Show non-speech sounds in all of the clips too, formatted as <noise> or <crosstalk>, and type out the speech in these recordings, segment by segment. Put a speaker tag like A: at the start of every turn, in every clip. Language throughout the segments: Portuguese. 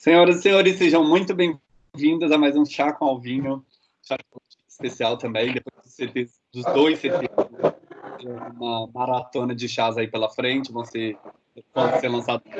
A: Senhoras e senhores, sejam muito bem-vindas a mais um Chá com Alvinho, chá especial também, depois dos, CT, dos dois CTs, uma maratona de chás aí pela frente, vão ser, vão ser lançados.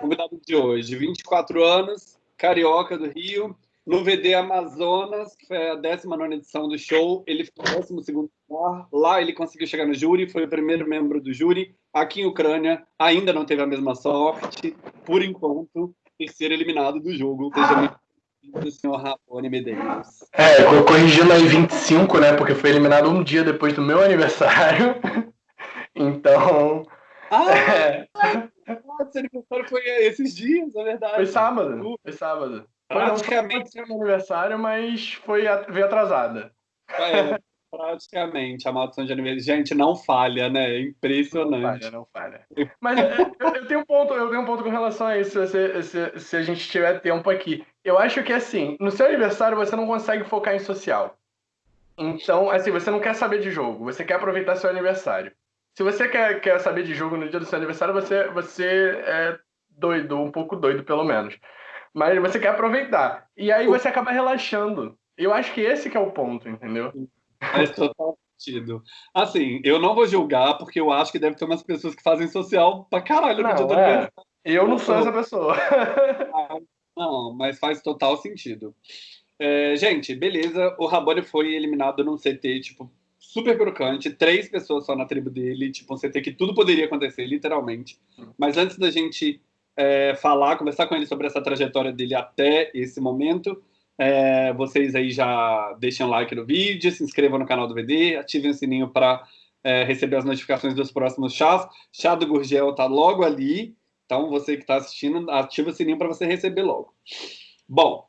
A: Convidado de hoje, 24 anos, carioca do Rio, no VD Amazonas, que foi a 19 edição do show, ele foi o 12 lugar. Lá ele conseguiu chegar no júri, foi o primeiro membro do júri. Aqui em Ucrânia, ainda não teve a mesma sorte, por enquanto, terceiro eliminado do jogo. Seja do senhor Rapone Medeiros.
B: É, corrigindo aí 25, né? Porque foi eliminado um dia depois do meu <laughs> aniversário. Então.
A: Ah! É... Seu aniversário foi esses dias, é verdade.
B: Foi sábado. Foi sábado. Praticamente. Foi meu aniversário, mas foi, veio atrasada.
A: É, <laughs> praticamente. A maldição de aniversário. Gente, não falha, né? É impressionante.
B: Não falha, não falha. Mas é, eu, eu, tenho um ponto, eu tenho um ponto com relação a isso, se, se, se a gente tiver tempo aqui. Eu acho que assim, no seu aniversário você não consegue focar em social. Então, assim, você não quer saber de jogo, você quer aproveitar seu aniversário. Se você quer, quer saber de jogo no dia do seu aniversário, você, você é doido, um pouco doido, pelo menos. Mas você quer aproveitar. E aí você acaba relaxando. Eu acho que esse que é o ponto, entendeu?
A: Faz total sentido. Assim, eu não vou julgar, porque eu acho que deve ter umas pessoas que fazem social pra caralho
B: no dia é. Eu não sou essa pessoa.
A: não, mas faz total sentido. É, gente, beleza. O Rabone foi eliminado num CT, tipo, super crocante. Três pessoas só na tribo dele. Tipo, um CT que tudo poderia acontecer, literalmente. Mas antes da gente é, falar, conversar com ele sobre essa trajetória dele até esse momento. É, vocês aí já deixem um like no vídeo, se inscrevam no canal do VD, ativem o sininho para é, receber as notificações dos próximos chás. Chá do Gurgel está logo ali, então você que está assistindo, ativa o sininho para você receber logo. Bom,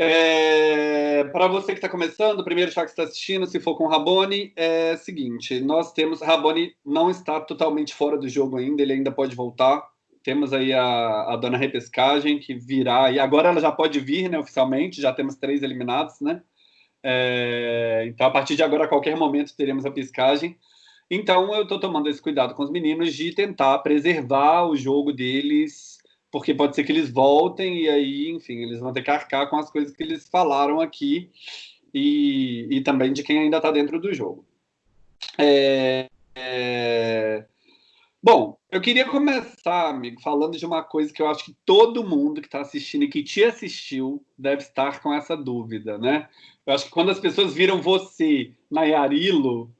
A: é, para você que está começando, o primeiro chá que está assistindo, se for com Rabone, é o seguinte: nós temos. Rabone não está totalmente fora do jogo ainda, ele ainda pode voltar. Temos aí a, a dona repescagem que virá, e agora ela já pode vir, né, oficialmente, já temos três eliminados, né? É, então, a partir de agora, a qualquer momento, teremos a pescagem. Então, eu estou tomando esse cuidado com os meninos de tentar preservar o jogo deles, porque pode ser que eles voltem e aí, enfim, eles vão ter que arcar com as coisas que eles falaram aqui e, e também de quem ainda está dentro do jogo. É, é, Bom, eu queria começar, amigo, falando de uma coisa que eu acho que todo mundo que está assistindo e que te assistiu deve estar com essa dúvida, né? Eu acho que quando as pessoas viram você na Yarilo,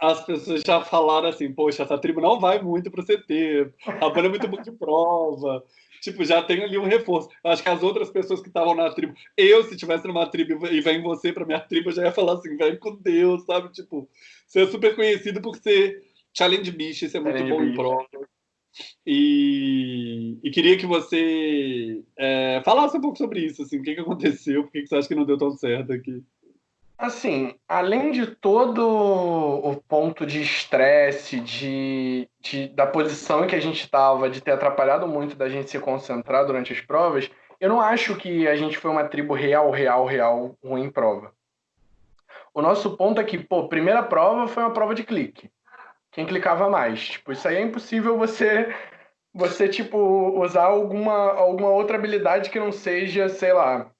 A: as pessoas já falaram assim, poxa, essa tribo não vai muito para o CT, a banda é muito boa de prova, tipo, já tem ali um reforço. Eu acho que as outras pessoas que estavam na tribo, eu, se tivesse numa tribo e vem você para minha tribo, eu já ia falar assim, vem com Deus, sabe? Tipo, você é super conhecido por ser Challenge Beast, isso é muito Challenge bom Beast. em prova. E, e, queria que você é, falasse um pouco sobre isso, assim, o que, que aconteceu, por que, que você acha que não deu tão certo aqui?
B: Assim, além de todo o ponto de estresse, de, de, da posição em que a gente estava, de ter atrapalhado muito da gente se concentrar durante as provas, eu não acho que a gente foi uma tribo real, real, real ruim em prova. O nosso ponto é que, pô, primeira prova foi uma prova de clique quem clicava mais. Tipo, isso aí é impossível você você tipo usar alguma alguma outra habilidade que não seja, sei lá,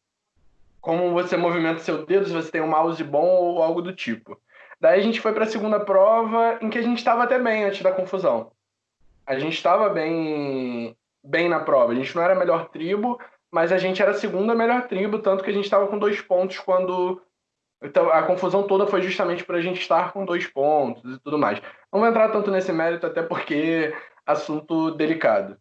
B: como você movimenta seu dedo, se você tem um mouse bom ou algo do tipo. Daí a gente foi para a segunda prova em que a gente estava até bem antes da confusão. A gente estava bem bem na prova. A gente não era a melhor tribo, mas a gente era a segunda melhor tribo, tanto que a gente estava com dois pontos quando então, a confusão toda foi justamente para a gente estar com dois pontos e tudo mais. Não vou entrar tanto nesse mérito, até porque assunto delicado.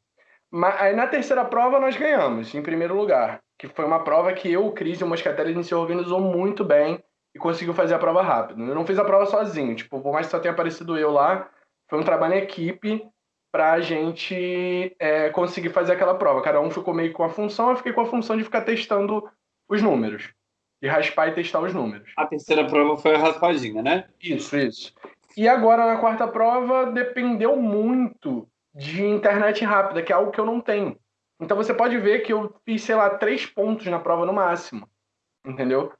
B: Mas aí na terceira prova nós ganhamos, em primeiro lugar, que foi uma prova que eu, o Cris e o Moscatelli a gente se organizou muito bem e conseguiu fazer a prova rápido. Eu não fiz a prova sozinho, tipo, por mais que só tenha aparecido eu lá, foi um trabalho em equipe para a gente é, conseguir fazer aquela prova. Cada um ficou meio com a função, eu fiquei com a função de ficar testando os números de raspar e testar os números.
A: A terceira prova foi a raspadinha, né?
B: Isso, isso. E agora na quarta prova dependeu muito de internet rápida, que é algo que eu não tenho. Então você pode ver que eu fiz, sei lá, três pontos na prova no máximo. Entendeu?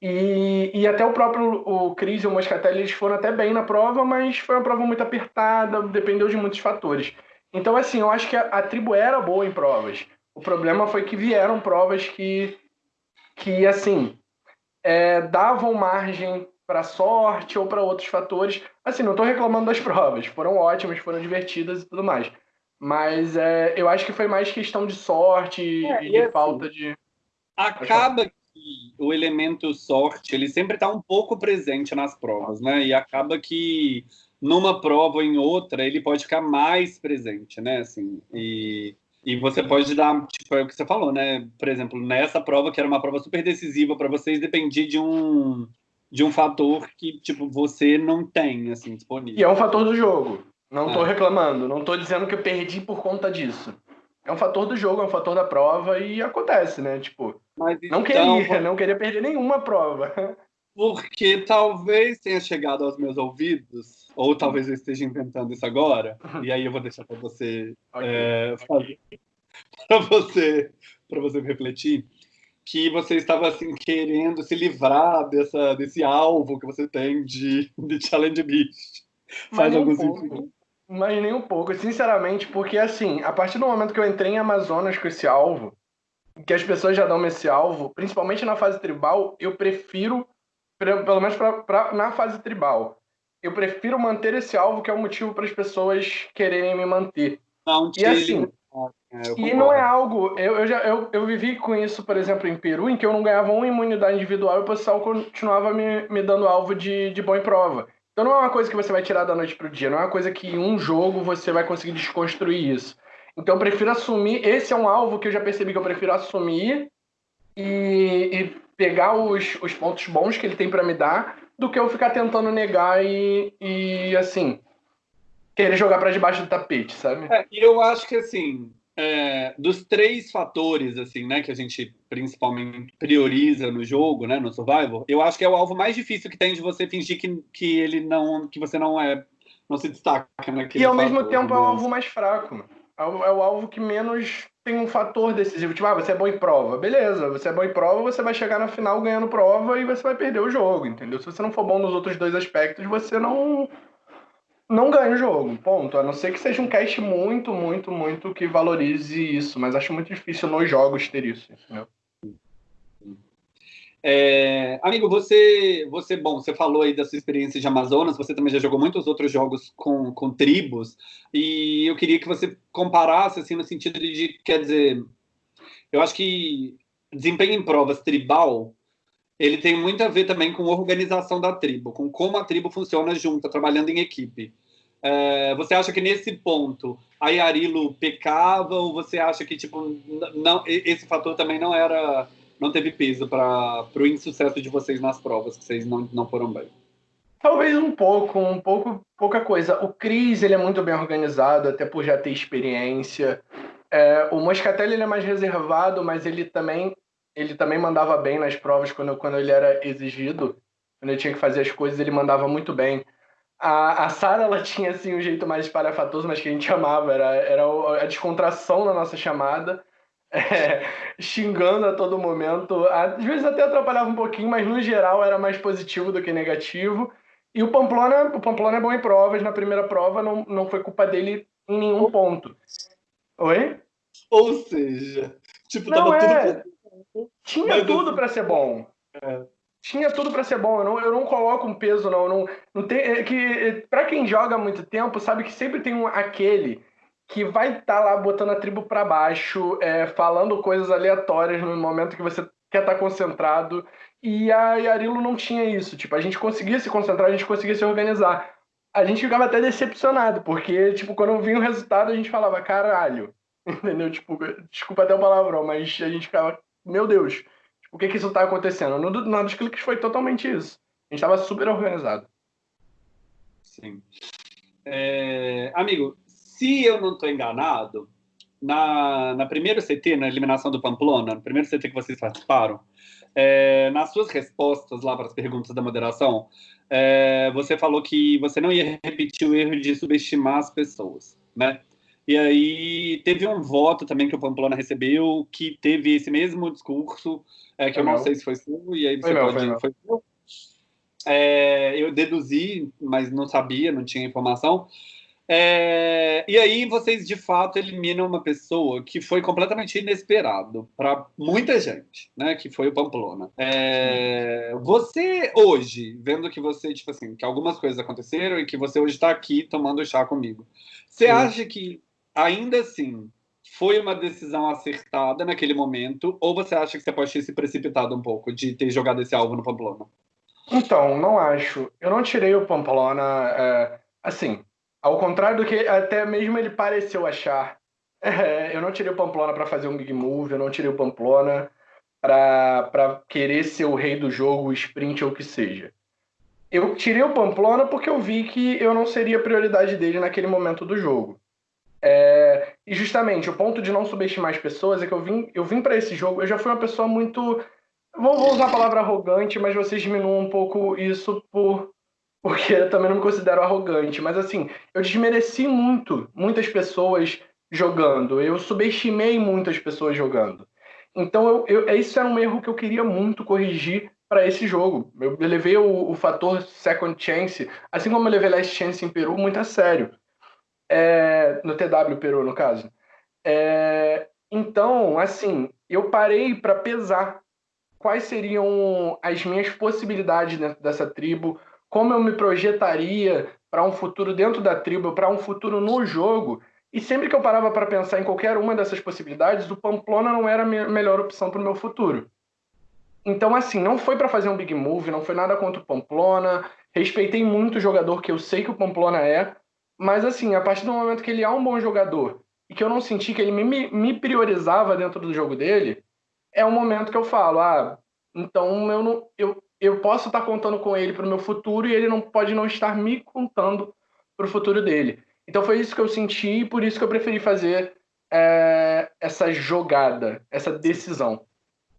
B: E, e até o próprio o Cris e o Moscatelli eles foram até bem na prova, mas foi uma prova muito apertada, dependeu de muitos fatores. Então, assim, eu acho que a, a tribo era boa em provas. O problema foi que vieram provas que, que assim, é, davam margem para sorte ou para outros fatores. Assim, não estou reclamando das <laughs> provas, foram ótimas, foram divertidas e tudo mais. Mas é, eu acho que foi mais questão de sorte é, e de assim, falta de.
A: Acaba que o elemento sorte ele sempre está um pouco presente nas provas, né? E acaba que numa prova ou em outra ele pode ficar mais presente, né? Assim, e e você pode dar, tipo, é o que você falou, né? Por exemplo, nessa prova, que era uma prova super decisiva para vocês, dependia de um, de um fator que, tipo, você não tem, assim, disponível.
B: E é um fator do jogo. Não estou é. reclamando, não estou dizendo que eu perdi por conta disso. É um fator do jogo, é um fator da prova e acontece, né? Tipo, Mas, não então, queria, não queria perder nenhuma prova.
A: Porque talvez tenha chegado aos meus ouvidos, ou talvez eu esteja inventando isso agora, e aí eu vou deixar para você <laughs> okay. é, fazer, para você, para você refletir, que você estava assim querendo se livrar dessa desse alvo que você tem de, de Challenge Beast.
B: Faz algum um sentido? Mas nem um pouco, sinceramente, porque assim, a partir do momento que eu entrei em Amazonas com esse alvo, que as pessoas já dão esse alvo, principalmente na fase tribal, eu prefiro pelo menos pra, pra, na fase tribal. Eu prefiro manter esse alvo, que é o motivo para as pessoas quererem me manter.
A: Não,
B: e assim, e não é algo. Eu, eu, já, eu, eu vivi com isso, por exemplo, em Peru, em que eu não ganhava uma imunidade individual e o pessoal continuava me, me dando alvo de, de boa prova. Então não é uma coisa que você vai tirar da noite para o dia, não é uma coisa que em um jogo você vai conseguir desconstruir isso. Então eu prefiro assumir. Esse é um alvo que eu já percebi que eu prefiro assumir e, e pegar os, os pontos bons que ele tem para me dar do que eu ficar tentando negar e, e assim, querer jogar para debaixo do tapete, sabe?
A: É, eu acho que, assim, é, dos três fatores, assim, né, que a gente principalmente prioriza no jogo, né, no survival, eu acho que é o alvo mais difícil que tem de você fingir que, que ele não, que você não é, não se destaca naquele
B: E ao mesmo tempo é o alvo mais fraco. É o, é o alvo que menos tem um fator decisivo. Tipo, ah, você é bom em prova. Beleza, você é bom em prova, você vai chegar na final ganhando prova e você vai perder o jogo, entendeu? Se você não for bom nos outros dois aspectos, você não não ganha o jogo, ponto. A não ser que seja um cast muito, muito, muito que valorize isso, mas acho muito difícil nos jogos ter isso?
A: É, amigo, você, você, bom, você falou aí da sua experiência de Amazonas, você também já jogou muitos outros jogos com, com tribos, e eu queria que você comparasse, assim, no sentido de, quer dizer, eu acho que desempenho em provas tribal, ele tem muito a ver também com a organização da tribo, com como a tribo funciona junta, trabalhando em equipe. É, você acha que nesse ponto a Yarilo pecava, ou você acha que, tipo, não, esse fator também não era não teve peso para o insucesso de vocês nas provas, que vocês não, não foram bem?
B: Talvez um pouco, um pouco, pouca coisa. O Cris, ele é muito bem organizado, até por já ter experiência. É, o Moscatelli, ele é mais reservado, mas ele também, ele também mandava bem nas provas quando, quando ele era exigido. Quando ele tinha que fazer as coisas, ele mandava muito bem. A, a Sara, ela tinha, assim, um jeito mais espalhafatoso, mas que a gente amava. Era, era a descontração na nossa chamada <laughs> é, xingando a todo momento. Às vezes até atrapalhava um pouquinho, mas no geral era mais positivo do que negativo. E o Pamplona, o Pamplona é bom em provas. Na primeira prova não, não foi culpa dele em nenhum ponto. Oi?
A: Ou seja, tipo,
B: não, tava é... tudo. Tinha mas tudo para ser bom. É. Tinha tudo para ser bom. Eu não, eu não coloco um peso, não. não, não tem, é que para quem joga há muito tempo, sabe que sempre tem um, aquele que vai estar tá lá botando a tribo para baixo, é, falando coisas aleatórias no momento que você quer estar tá concentrado. E a Yarilo não tinha isso. Tipo, a gente conseguia se concentrar, a gente conseguia se organizar. A gente ficava até decepcionado, porque, tipo, quando vinha o resultado, a gente falava, caralho. <laughs> Entendeu? Tipo, desculpa até o palavrão, mas a gente ficava, meu Deus, o que que isso tá acontecendo? No, no dos cliques foi totalmente isso. A gente tava super organizado.
A: Sim. É, amigo, se eu não estou enganado, na, na primeira CT, na eliminação do Pamplona, no primeiro CT que vocês participaram, é, nas suas respostas lá para as perguntas da moderação, é, você falou que você não ia repetir o erro de subestimar as pessoas, né? E aí teve um voto também que o Pamplona recebeu que teve esse mesmo discurso, é, que foi eu não meu. sei se foi seu, e aí você foi pode... Meu, foi meu. É, eu deduzi, mas não sabia, não tinha informação, É, e aí vocês de fato eliminam uma pessoa que foi completamente inesperado para muita gente, né? Que foi o Pamplona. É, você hoje, vendo que você, tipo assim, que algumas coisas aconteceram e que você hoje está aqui tomando chá comigo, você Sim. acha que ainda assim foi uma decisão acertada naquele momento, ou você acha que você pode ter se precipitado um pouco de ter jogado esse alvo no Pamplona?
B: Então, não acho. Eu não tirei o Pamplona. É, assim, ao contrário do que até mesmo ele pareceu achar. <laughs> É, eu não tirei o Pamplona para fazer um big move, eu não tirei o Pamplona para querer ser o rei do jogo, sprint ou o que seja. Eu tirei o Pamplona porque eu vi que eu não seria prioridade dele naquele momento do jogo. É, e justamente o ponto de não subestimar as pessoas é que eu vim, eu vim para esse jogo, eu já fui uma pessoa muito. Vou, vou usar a palavra arrogante, mas vocês diminuam um pouco isso por porque eu também não me considero arrogante, mas assim, eu desmereci muito, muitas pessoas jogando, eu subestimei muitas pessoas jogando. Então, eu, eu, isso era um erro que eu queria muito corrigir para esse jogo. Eu, eu levei o, o, fator second chance, assim como eu levei last chance em Peru, muito a sério. É, no TW Peru, no caso. É, então, assim, eu parei para pesar quais seriam as minhas possibilidades dentro dessa tribo, como eu me projetaria para um futuro dentro da tribo, para um futuro no jogo. E sempre que eu parava para pensar em qualquer uma dessas possibilidades, o Pamplona não era a melhor opção para o meu futuro. Então, assim, não foi para fazer um big move, não foi nada contra o Pamplona. Respeitei muito o jogador que eu sei que o Pamplona é, mas, assim, a partir do momento que ele é um bom jogador e que eu não senti que ele me, me priorizava dentro do jogo dele, é o momento que eu falo: ah, então eu, não, eu, eu posso estar contando com ele para o meu futuro e ele não pode não estar me contando para o futuro dele. Então foi isso que eu senti e por isso que eu preferi fazer é, essa jogada, essa decisão.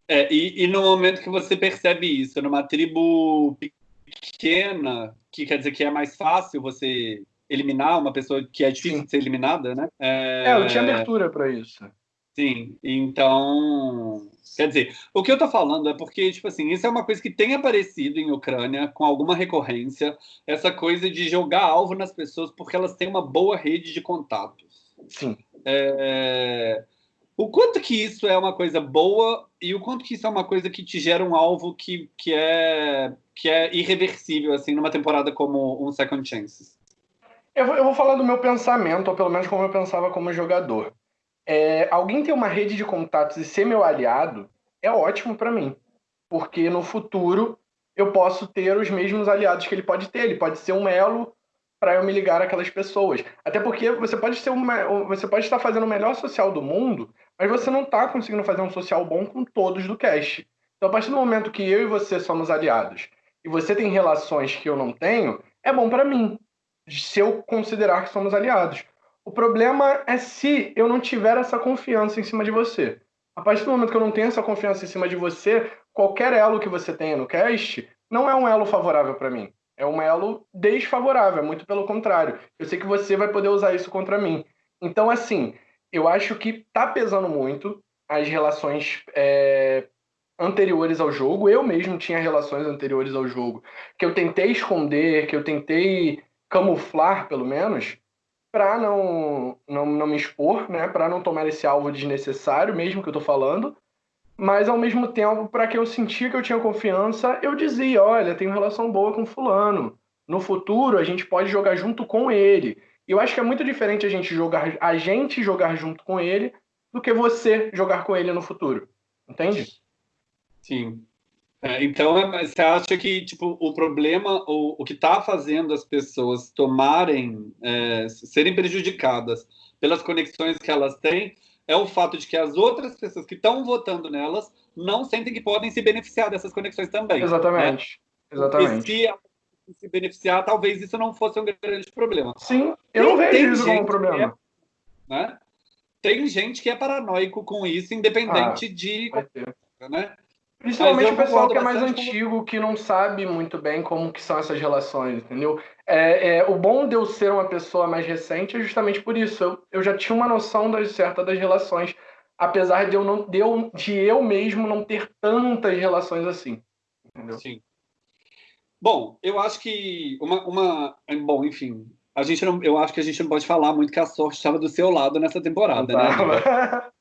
A: É, e, e, no momento que você percebe isso, numa tribo pequena, que quer dizer que é mais fácil você eliminar uma pessoa que é difícil Sim. de ser eliminada, né?
B: É, é eu tinha abertura para isso.
A: Sim, então Quer dizer, o que eu tô falando é porque, tipo assim, isso é uma coisa que tem aparecido em Ucrânia com alguma recorrência, essa coisa de jogar alvo nas pessoas porque elas têm uma boa rede de contatos.
B: Sim.
A: É... O quanto que isso é uma coisa boa e o quanto que isso é uma coisa que te gera um alvo que, que, é, que é irreversível, assim, numa temporada como um Second Chances?
B: Eu vou, eu vou falar do meu pensamento, ou pelo menos como eu pensava como jogador. É, alguém ter uma rede de contatos e ser meu aliado é ótimo para mim, porque no futuro eu posso ter os mesmos aliados que ele pode ter. Ele pode ser um elo para eu me ligar àquelas pessoas. Até porque você pode ser uma, você pode estar fazendo o melhor social do mundo, mas você não está conseguindo fazer um social bom com todos do cast. Então, a partir do momento que eu e você somos aliados e você tem relações que eu não tenho, é bom para mim, se eu considerar que somos aliados. O problema é se eu não tiver essa confiança em cima de você. A partir do momento que eu não tenho essa confiança em cima de você, qualquer elo que você tenha no cast não é um elo favorável para mim. É um elo desfavorável, muito pelo contrário. Eu sei que você vai poder usar isso contra mim. Então, assim, eu acho que tá pesando muito as relações é, anteriores ao jogo. Eu mesmo tinha relações anteriores ao jogo que eu tentei esconder, que eu tentei camuflar, pelo menos, para não, não, não me expor, né, para não tomar esse alvo desnecessário, mesmo que eu tô falando, mas ao mesmo tempo, para que eu sentia que eu tinha confiança, eu dizia: olha, tenho relação boa com Fulano. No futuro, a gente pode jogar junto com ele. E eu acho que é muito diferente a gente jogar, a gente jogar junto com ele do que você jogar com ele no futuro. Entende?
A: Sim. É, então, é, você acha que tipo, o problema, o, o que está fazendo as pessoas tomarem, é, serem prejudicadas pelas conexões que elas têm, é o fato de que as outras pessoas que estão votando nelas não sentem que podem se beneficiar dessas conexões também.
B: Exatamente. Né? Exatamente.
A: E se se beneficiar, talvez isso não fosse um grande problema.
B: Sim, eu não vejo isso como um problema.
A: É, né? Tem gente que é paranoico com isso, independente ah, de. Né?
B: Principalmente o pessoal que é mais antigo, que não sabe muito bem como que são essas relações, entendeu? É, é, o bom de eu ser uma pessoa mais recente é justamente por isso. Eu, eu já tinha uma noção das, certa das relações, apesar de eu, não, de, eu, de eu mesmo não ter tantas relações assim. Entendeu?
A: Sim. Bom, eu acho que uma, uma. Bom, enfim. a gente não, eu acho que a gente não pode falar muito que a sorte estava do seu lado nessa temporada, né? <laughs>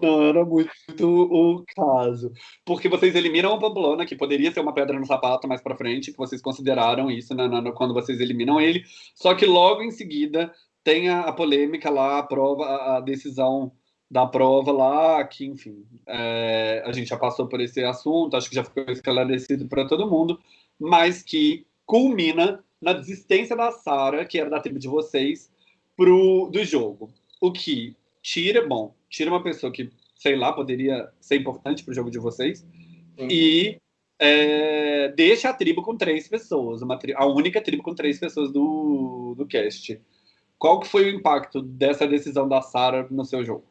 A: Não era muito o caso. Porque vocês eliminam a Pamplona, que poderia ser uma pedra no sapato mais para frente, que vocês consideraram isso quando vocês eliminam ele. Só que logo em seguida tem a, a polêmica lá, a prova, a, a, decisão da prova lá, que, enfim, é, a gente já passou por esse assunto, acho que já ficou esclarecido para todo mundo, mas que culmina na desistência da Sara, que era da tribo de vocês, pro, do jogo. O que tira, bom, tira uma pessoa que, sei lá, poderia ser importante para o jogo de vocês Sim. e é, deixa a tribo com três pessoas, uma tri a única tribo com três pessoas do, do cast. Qual que foi o impacto dessa decisão da Sara no seu jogo?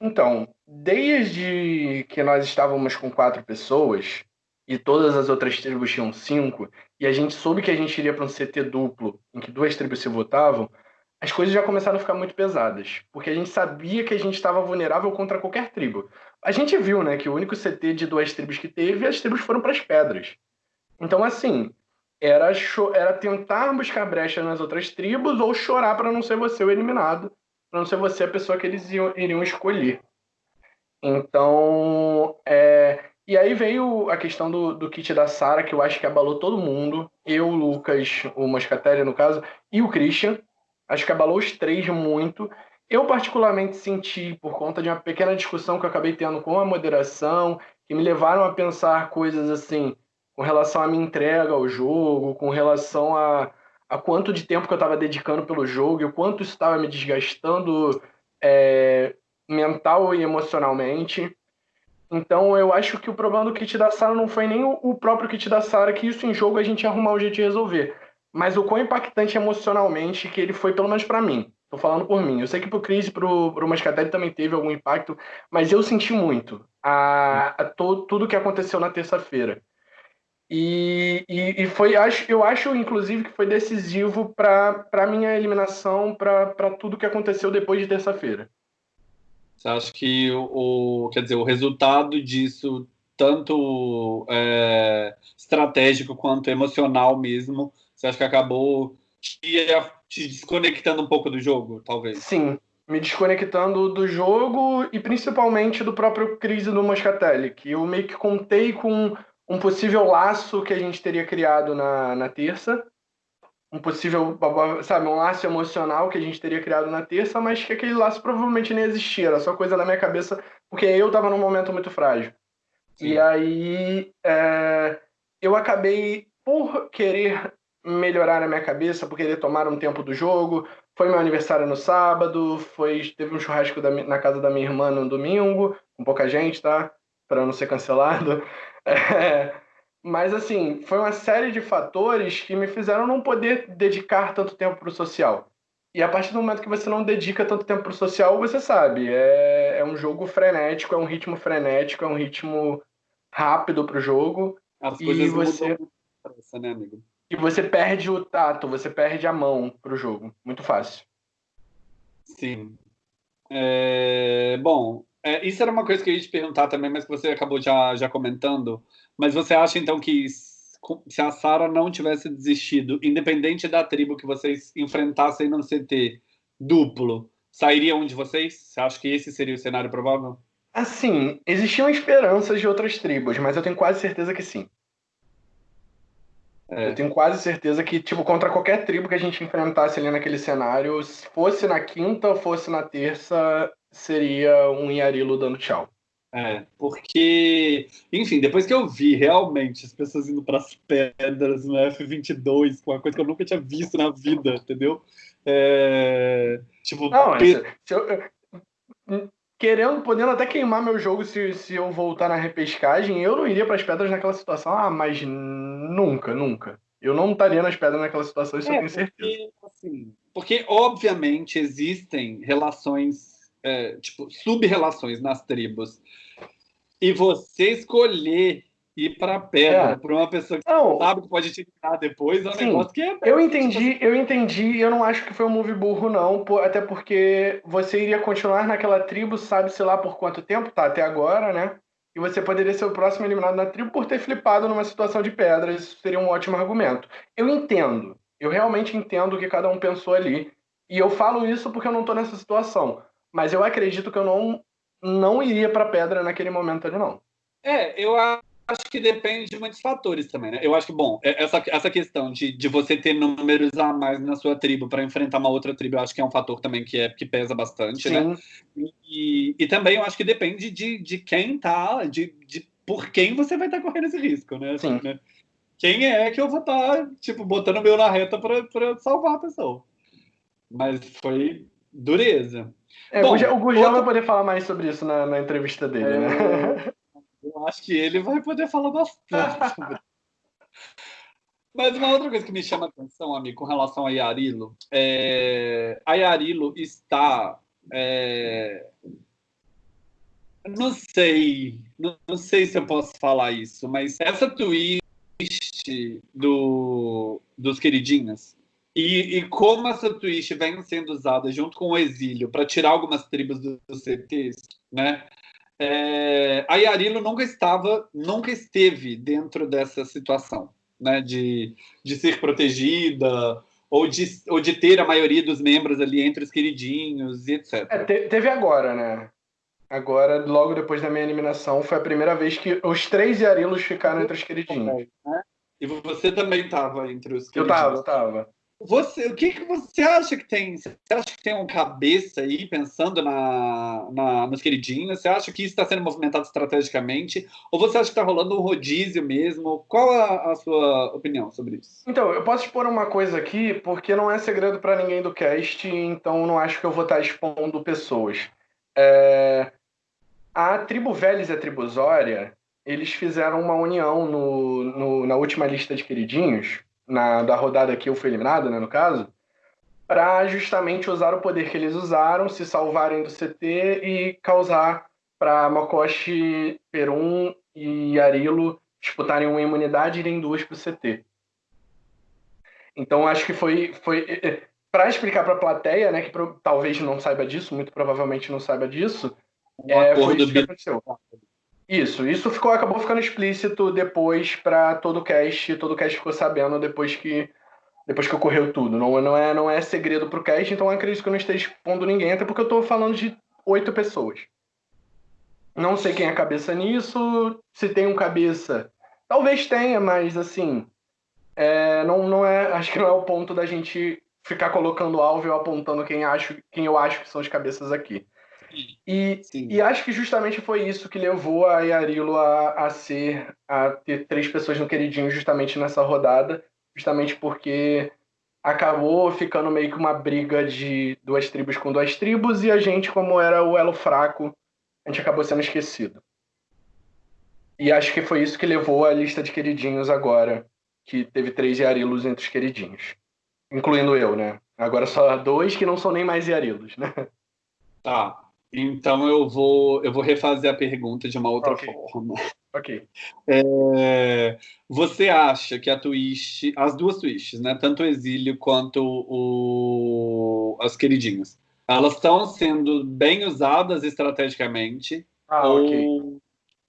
B: Então, desde que nós estávamos com quatro pessoas e todas as outras tribos tinham cinco, e a gente soube que a gente iria para um CT duplo, em que duas tribos se votavam, as coisas já começaram a ficar muito pesadas, porque a gente sabia que a gente estava vulnerável contra qualquer tribo. A gente viu, né, que o único CT de duas tribos que teve, as tribos foram para as pedras. Então, assim, era, era tentar buscar brecha nas outras tribos ou chorar para não ser você o eliminado, para não ser você a pessoa que eles iam, iriam escolher. Então, é... e aí veio a questão do, do kit da Sara, que eu acho que abalou todo mundo. Eu, o Lucas, o Moscatelli, no caso, e o Christian Acho que abalou os três muito. Eu, particularmente, senti, por conta de uma pequena discussão que eu acabei tendo com a moderação, que me levaram a pensar coisas assim, com relação à minha entrega ao jogo, com relação a, a quanto de tempo que eu estava dedicando pelo jogo e o quanto isso estava me desgastando é, mental e emocionalmente. Então, eu acho que o problema do kit da Sara não foi nem o próprio kit da Sara, que isso em jogo a gente ia arrumar um jeito de resolver mas o quão impactante emocionalmente que ele foi, pelo menos para mim. Tô falando por mim. Eu sei que pro Chris e pro, pro Mascatelli também teve algum impacto, mas eu senti muito a, a to, tudo que aconteceu na terça-feira. E, e, e, foi, acho, eu acho, inclusive, que foi decisivo para a minha eliminação, para tudo que aconteceu depois de terça-feira.
A: Você acha que o, o, quer dizer, o resultado disso, tanto é, estratégico quanto emocional mesmo, você acha que acabou te, te desconectando um pouco do jogo, talvez?
B: Sim, me desconectando do jogo e principalmente do próprio crise do Moscatelli, que eu meio que contei com um possível laço que a gente teria criado na, na terça, um possível, sabe, um laço emocional que a gente teria criado na terça, mas que aquele laço provavelmente nem existia, era só coisa na minha cabeça, porque eu estava num momento muito frágil. Sim. E aí é, eu acabei por querer melhorar na minha cabeça por querer tomar um tempo do jogo. Foi meu aniversário no sábado, foi teve um churrasco da, na casa da minha irmã no domingo, com pouca gente, tá? Para não ser cancelado. <laughs> É, mas assim, foi uma série de fatores que me fizeram não poder dedicar tanto tempo para o social. E a partir do momento que você não dedica tanto tempo para o social, você sabe, é, é um jogo frenético, é um ritmo frenético, é um ritmo rápido para o jogo.
A: As e você... mudam né, amigo?
B: E você perde o tato, você perde a mão pro jogo. Muito fácil.
A: Sim. É, bom, é, isso era uma coisa que eu ia te perguntar também, mas que você acabou já, já comentando. Mas você acha então que se a Sara não tivesse desistido, independente da tribo que vocês enfrentassem no CT duplo, sairia um de vocês? Você acha que esse seria o cenário provável?
B: Assim, existiam esperanças de outras tribos, mas eu tenho quase certeza que sim. É. Eu tenho quase certeza que, tipo, contra qualquer tribo que a gente enfrentasse ali naquele cenário, se fosse na quinta ou fosse na terça, seria um Yarilo dando tchau.
A: É, porque, enfim, depois que eu vi realmente as pessoas indo para as pedras no F22, com uma coisa que eu nunca tinha visto na vida, entendeu? É, tipo,
B: não, pe... se eu, querendo, podendo até queimar meu jogo se, se eu voltar na repescagem, eu não iria para as pedras naquela situação. Ah, mas nunca, nunca. Eu não estaria nas pedras naquela situação, isso é, eu tenho certeza.
A: Porque, assim, porque obviamente, existem relações, é, tipo, sub-relações nas tribos. E você escolher ir para pedra é. para uma pessoa que não. sabe que pode te tirar depois é um Sim. negócio que é.
B: Eu entendi, eu entendi. Eu não acho que foi um move burro, não. Até porque você iria continuar naquela tribo, sabe-se lá por quanto tempo, tá? Até agora, né? E você poderia ser o próximo eliminado na tribo por ter flipado numa situação de pedras. Isso seria um ótimo argumento. Eu entendo. Eu realmente entendo o que cada um pensou ali. E eu falo isso porque eu não tô nessa situação. Mas eu acredito que eu não, não iria pra pedra naquele momento ali, não.
A: É, eu acho que depende de muitos fatores também, né? Eu acho que, bom, é, essa, essa questão de, de você ter números a mais na sua tribo para enfrentar uma outra tribo, eu acho que é um fator também que, é, que pesa bastante, né? Sim. né? E, e também eu acho que depende de, de quem tá, de, de por quem você vai estar tá correndo esse risco, né? Assim, né? Quem é que eu vou estar, tá, tipo, botando o meu na reta para salvar a pessoa. Mas foi dureza.
B: É, Bom, o outra... vai poder falar mais sobre isso na, na entrevista dele, é... né? <laughs>
A: Eu acho que ele vai poder falar bastante Mas uma outra coisa que me chama a atenção, amigo, com relação a Yarilo, é... a Yarilo está. É... Não sei, não sei se eu posso falar isso, mas essa twist do, dos queridinhos e, e, como essa twist vem sendo usada junto com o exílio para tirar algumas tribos dos do CTs, né? É, a Yarilo nunca estava, nunca esteve dentro dessa situação, né? De, de ser protegida ou de, ou de ter a maioria dos membros ali entre os queridinhos e etc.
B: É, te, teve agora, né? Agora, logo depois da minha eliminação, foi a primeira vez que os três Yarilos ficaram entre os queridinhos.
A: E você também estava entre os queridinhos.
B: Eu estava, eu estava.
A: Você, o que, que você acha que tem? Você acha que tem um cabeça aí pensando na, na, nos queridinhos? Você acha que isso está sendo movimentado estrategicamente? Ou você acha que está rolando um rodízio mesmo? Qual a, a, sua opinião sobre isso?
B: Então, eu posso expor uma coisa aqui, porque não é segredo para ninguém do cast, então não acho que eu vou estar tá expondo pessoas. É... A tribo Vélez e a tribo Zória, eles fizeram uma união no, no, na última lista de queridinhos na, da rodada que eu fui eliminado, né, no caso, para justamente usar o poder que eles usaram, se salvarem do CT e causar para Mokoshi, Perum e Arilo disputarem uma imunidade e irem duas para o CT. Então acho que foi foi <laughs> para explicar para a plateia, né, que pro, talvez não saiba disso, muito provavelmente não saiba disso, um é, foi isso que aconteceu. Isso, isso ficou, acabou ficando explícito depois para todo o cast, todo o cast ficou sabendo depois que depois que ocorreu tudo. Não, não é não é segredo pro cast, então acredito que eu não esteja expondo ninguém, até porque eu estou falando de oito pessoas. Não sei quem é cabeça nisso, se tem um cabeça. Talvez tenha, mas assim, é, não, não é, acho que não é o ponto da gente ficar colocando alvo e apontando quem, acho, quem eu acho que são as cabeças aqui. E, e acho que justamente foi isso que levou a Yarilo a, a ser, a ter três pessoas no queridinho justamente nessa rodada, justamente porque acabou ficando meio que uma briga de duas tribos com duas tribos e a gente, como era o elo fraco, a gente acabou sendo esquecido. E acho que foi isso que levou a lista de queridinhos agora, que teve três Yarilos entre os queridinhos. Incluindo eu, né? Agora só dois que não são nem mais Yarilos, né?
A: Tá. Então eu vou, eu vou refazer a pergunta de uma outra okay. forma.
B: Ok.
A: É, você acha que a twist, as duas twists, né, tanto o exílio quanto o, as queridinhas, elas estão sendo bem usadas estrategicamente?
B: Ah,
A: ou,
B: okay.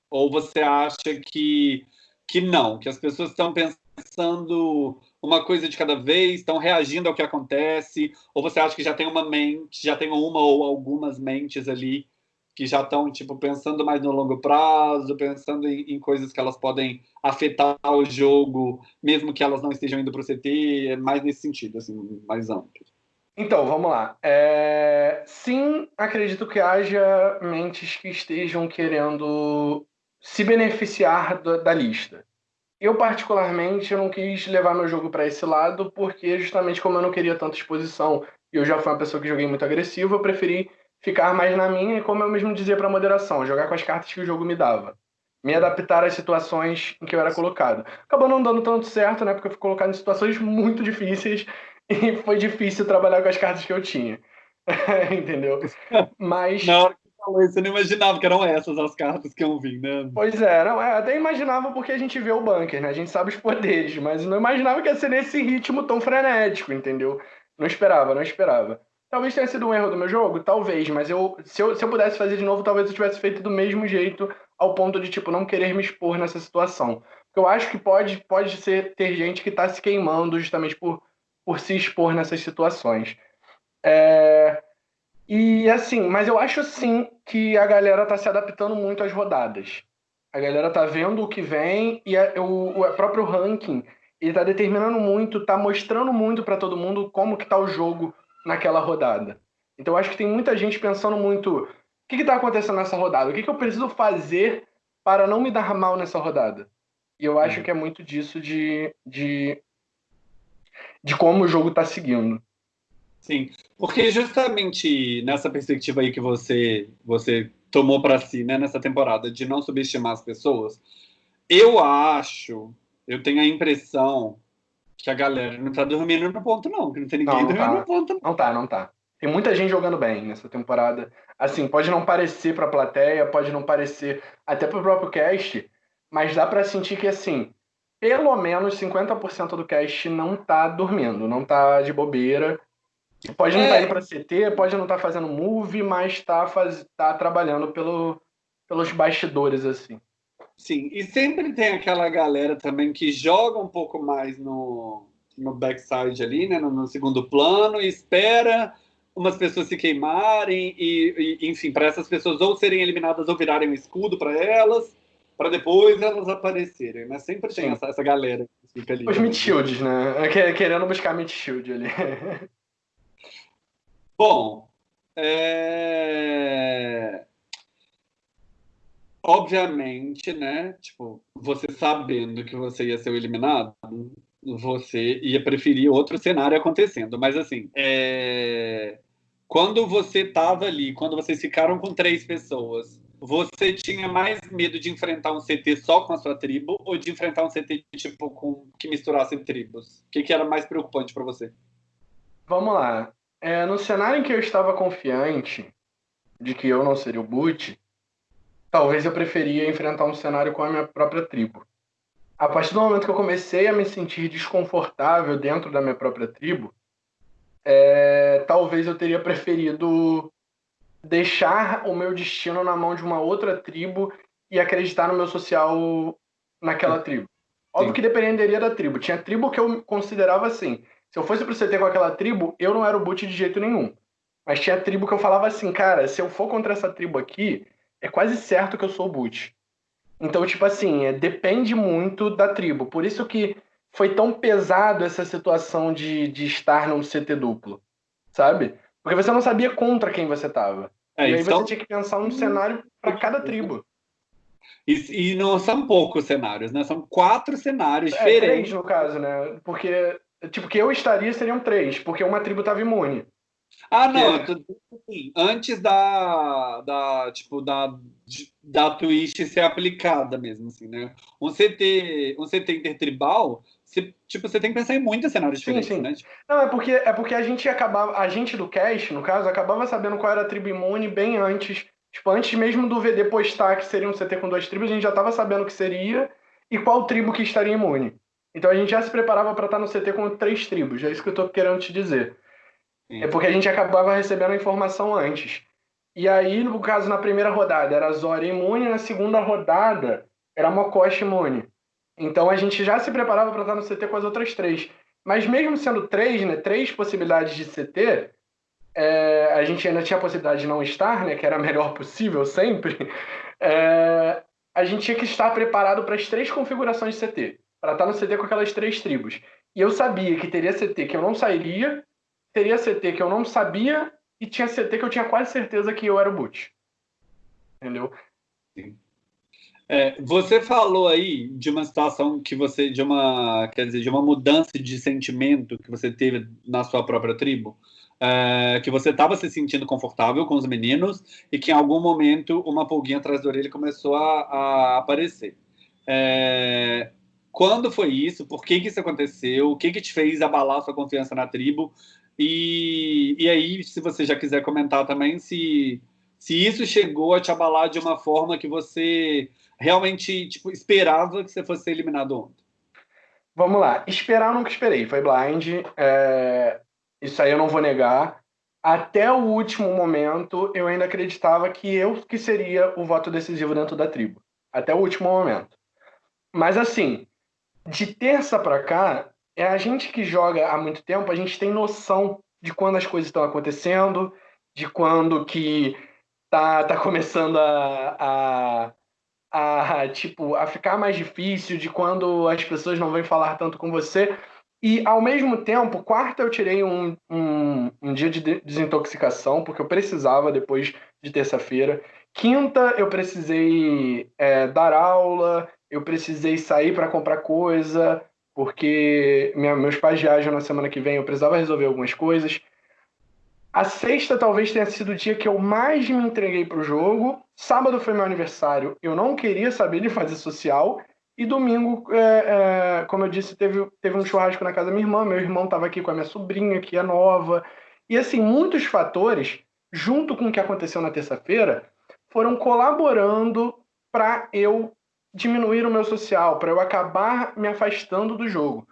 A: ou você acha que, que não, que as pessoas estão pensando uma coisa de cada vez, estão reagindo ao que acontece, ou você acha que já tem uma mente, já tem uma ou algumas mentes ali que já estão tipo pensando mais no longo prazo, pensando em, em, coisas que elas podem afetar o jogo, mesmo que elas não estejam indo para o CT, é mais nesse sentido, assim, mais amplo.
B: Então, vamos lá. É... Sim, acredito que haja mentes que estejam querendo se beneficiar da, da lista. Eu, particularmente, eu não quis levar meu jogo para esse lado, porque justamente como eu não queria tanta exposição e eu já fui uma pessoa que joguei muito agressivo, eu preferi ficar mais na minha e, como eu mesmo dizia para moderação, jogar com as cartas que o jogo me dava. Me adaptar às situações em que eu era colocado. Acabou não dando tanto certo, né? Porque eu fui colocado em situações muito difíceis <laughs> e foi difícil trabalhar com as cartas que eu tinha. <laughs> Entendeu? <laughs> Mas.
A: Na hora falou isso, eu não imaginava que eram essas as cartas que iam vir, né?
B: Pois é, não, é, até imaginava porque a gente vê o bunker, né? A gente sabe os poderes, mas não imaginava que ia ser nesse ritmo tão frenético, entendeu? Não esperava, não esperava. Talvez tenha sido um erro do meu jogo, talvez, mas eu se, eu, se eu pudesse fazer de novo, talvez eu tivesse feito do mesmo jeito, ao ponto de, tipo, não querer me expor nessa situação. Porque eu acho que pode, pode ser ter gente que tá se queimando justamente por, por se expor nessas situações. É... E assim, mas eu acho sim que a galera tá se adaptando muito às rodadas. A galera tá vendo o que vem e a, o, o próprio ranking ele tá determinando muito, tá mostrando muito para todo mundo como que tá o jogo naquela rodada. Então eu acho que tem muita gente pensando muito, o que está acontecendo nessa rodada? O que, que eu preciso fazer para não me dar mal nessa rodada? E eu acho uhum. que é muito disso de, de, de como o jogo está seguindo.
A: Sim, porque justamente nessa perspectiva aí que você, você tomou para si, né, nessa temporada, de não subestimar as pessoas, eu acho, eu tenho a impressão que a galera não tá dormindo no ponto, não, que não tem ninguém não, não dormindo
B: tá.
A: no ponto.
B: Não. não tá, não tá. Tem muita gente jogando bem nessa temporada. Assim, pode não parecer pra plateia, pode não parecer até pro próprio cast, mas dá para sentir que, assim, pelo menos 50% do cast não tá dormindo, não tá de bobeira. Pode não estar tá é. tá indo pra CT, pode não estar tá fazendo move, mas tá, faz... tá trabalhando pelo... pelos bastidores, assim.
A: Sim, e sempre tem aquela galera também que joga um pouco mais no, no backside ali, né, no, no segundo plano, e espera umas pessoas se queimarem e, e enfim, para essas pessoas ou serem eliminadas ou virarem um escudo para elas, para depois elas aparecerem, né? Sempre tem essa, essa galera que
B: fica ali. Os mid shields, né? Querendo buscar mid shield ali. <laughs>
A: Bom, é... obviamente, né? Tipo, você sabendo que você ia ser eliminado, você ia preferir outro cenário acontecendo. Mas assim, é... quando você estava ali, quando vocês ficaram com três pessoas, você tinha mais medo de enfrentar um CT só com a sua tribo ou de enfrentar um CT tipo com que misturasse tribos? O que, que era mais preocupante para você?
B: Vamos lá. É, no cenário em que eu estava confiante de que eu não seria o boot, talvez eu preferia enfrentar um cenário com a minha própria tribo. A partir do momento que eu comecei a me sentir desconfortável dentro da minha própria tribo, é, talvez eu teria preferido deixar o meu destino na mão de uma outra tribo e acreditar no meu social naquela tribo. Óbvio Sim. que dependeria da tribo. Tinha tribo que eu considerava assim. Se eu fosse pro CT com aquela tribo, eu não era o boot de jeito nenhum. Mas tinha tribo que eu falava assim, cara, se eu for contra essa tribo aqui, é quase certo que eu sou o boot. Então, tipo assim, é, depende muito da tribo. Por isso que foi tão pesado essa situação de, de estar num CT duplo, sabe? Porque você não sabia contra quem você tava. É, e aí então... você tinha que pensar um cenário para cada tribo.
A: E, e, não são poucos cenários, né? São quatro cenários
B: é,
A: diferentes.
B: Três, no caso, né? Porque, tipo, que eu estaria seriam três, porque uma tribo tava imune.
A: Ah, não, é... assim, antes da, da, tipo, da, da Twitch ser aplicada mesmo, assim, né? Um CT, um CT intertribal, você, tipo, você tem que pensar em muitos cenários diferentes, sim, sim. né?
B: Não, é porque, é porque a gente acabava, a gente do cast, no caso, acabava sabendo qual era a tribo imune bem antes, tipo, antes mesmo do VD postar que seria um CT com duas tribos, a gente já estava sabendo que seria e qual tribo que estaria imune. Então a gente já se preparava para estar no CT com três tribos, é isso que eu estou querendo te dizer. Sim. É porque a gente acabava recebendo a informação antes. E aí, no caso, na primeira rodada era Zora imune, na segunda rodada era Mokoshi imune. Então a gente já se preparava para estar no CT com as outras três. Mas mesmo sendo três, né, três possibilidades de CT, é, a gente ainda tinha a possibilidade de não estar, né, que era a melhor possível sempre. <laughs> É, a gente tinha que estar preparado para as três configurações de CT, para estar no CT com aquelas três tribos. E eu sabia que teria CT que eu não sairia, teria CT que eu não sabia e tinha CT que eu tinha quase certeza que eu era o boot. Entendeu?
A: Sim. É, você falou aí de uma situação que você, de uma, quer dizer, de uma mudança de sentimento que você teve na sua própria tribo, é, que você estava se sentindo confortável com os meninos e que em algum momento uma pulguinha atrás da orelha começou a, a aparecer. É, quando foi isso? Por que, que isso aconteceu? O que, que te fez abalar sua confiança na tribo? E, e aí, se você já quiser comentar também, se, se isso chegou a te abalar de uma forma que você realmente tipo, esperava que você fosse eliminado ontem.
B: Vamos lá. Esperar eu nunca esperei. Foi blind. É... Isso aí eu não vou negar. Até o último momento, eu ainda acreditava que eu que seria o voto decisivo dentro da tribo. Até o último momento. Mas assim, de terça para cá, é a gente que joga há muito tempo, a gente tem noção de quando as coisas estão acontecendo, de quando que tá, tá começando a, a, a, tipo, a ficar mais difícil, de quando as pessoas não vêm falar tanto com você. E, ao mesmo tempo, quarta eu tirei um, um, um dia de desintoxicação, porque eu precisava depois de terça-feira. Quinta, eu precisei é, dar aula, eu precisei sair para comprar coisa, porque minha, meus pais viajam na semana que vem, eu precisava resolver algumas coisas. A sexta talvez tenha sido o dia que eu mais me entreguei para o jogo. Sábado foi meu aniversário, eu não queria saber de fazer social. E domingo, é, é, como eu disse, teve, teve um churrasco na casa da minha irmã. Meu irmão estava aqui com a minha sobrinha, que é nova. E assim, muitos fatores, junto com o que aconteceu na terça-feira, foram colaborando para eu diminuir o meu social, para eu acabar me afastando do jogo.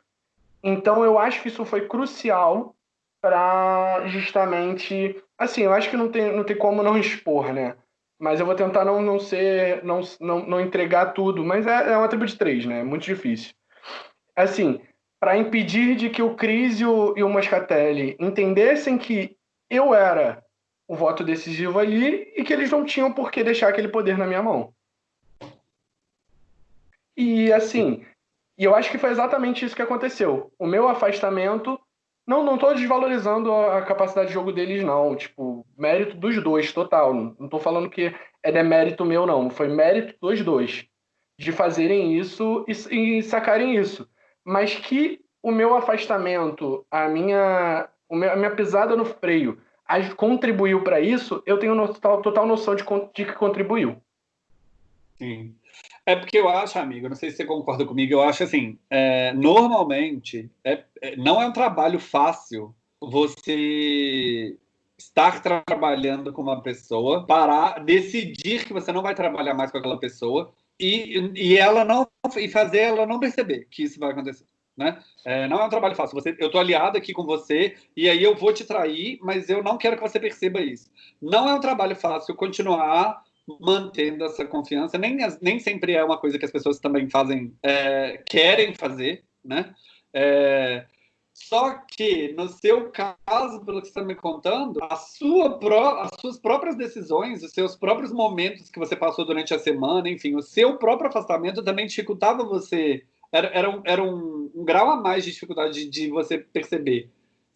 B: Então eu acho que isso foi crucial para justamente. Assim, eu acho que não tem, não tem como não expor, né? Mas eu vou tentar não, não ser. Não, não, não entregar tudo. Mas é, é uma tribo de três, né? É muito difícil. Assim, para impedir de que o Cris e o, e o Moscatelli entendessem que eu era o voto decisivo ali e que eles não tinham por que deixar aquele poder na minha mão. E assim, e eu acho que foi exatamente isso que aconteceu. O meu afastamento. Não, não tô desvalorizando a capacidade de jogo deles, não. Tipo, mérito dos dois, total. Não, tô falando que é demérito meu, não. Foi mérito dos dois. De fazerem isso e, e sacarem isso. Mas que o meu afastamento, a minha, a minha pisada no freio, contribuiu para isso, eu tenho total, total noção de, de que contribuiu.
A: Sim. É porque eu acho, amigo, não sei se você concorda comigo, eu acho assim, é, normalmente é, é, não é um trabalho fácil você estar trabalhando com uma pessoa, parar, decidir que você não vai trabalhar mais com aquela pessoa e, e ela não e fazer ela não perceber que isso vai acontecer. Né? É, não é um trabalho fácil. Você, eu tô aliado aqui com você e aí eu vou te trair, mas eu não quero que você perceba isso. Não é um trabalho fácil continuar mantendo essa confiança. Nem, nem sempre é uma coisa que as pessoas também fazem, é, querem fazer, né? É, só que, no seu caso, pelo que você está me contando, a sua pró as suas próprias decisões, os seus próprios momentos que você passou durante a semana, enfim, o seu próprio afastamento também dificultava você. Era, era, um, era um, um grau a mais de dificuldade de, de você perceber.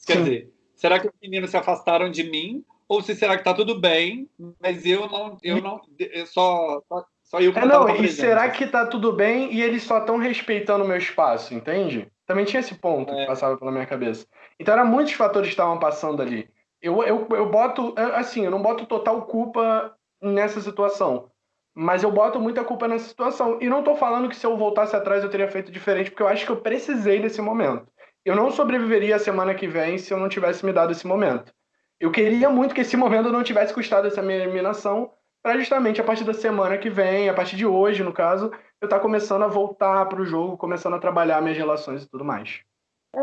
A: Quer Sim. dizer, será que os meninos se afastaram de mim ou se será que tá tudo bem, mas eu não, eu não, eu só, só eu
B: que é, não, e será que tá tudo bem e eles só estão respeitando o meu espaço, entende? Também tinha esse ponto é. que passava pela minha cabeça. Então eram muitos fatores que estavam passando ali. Eu, eu, eu boto, assim, eu não boto total culpa nessa situação. Mas eu boto muita culpa nessa situação. E não tô falando que se eu voltasse atrás eu teria feito diferente, porque eu acho que eu precisei desse momento. Eu não sobreviveria a semana que vem se eu não tivesse me dado esse momento. Eu queria muito que esse momento não tivesse custado essa minha eliminação, para justamente a partir da semana que vem, a partir de hoje, no caso, eu estar tá começando a voltar para o jogo, começando a trabalhar minhas relações e tudo mais.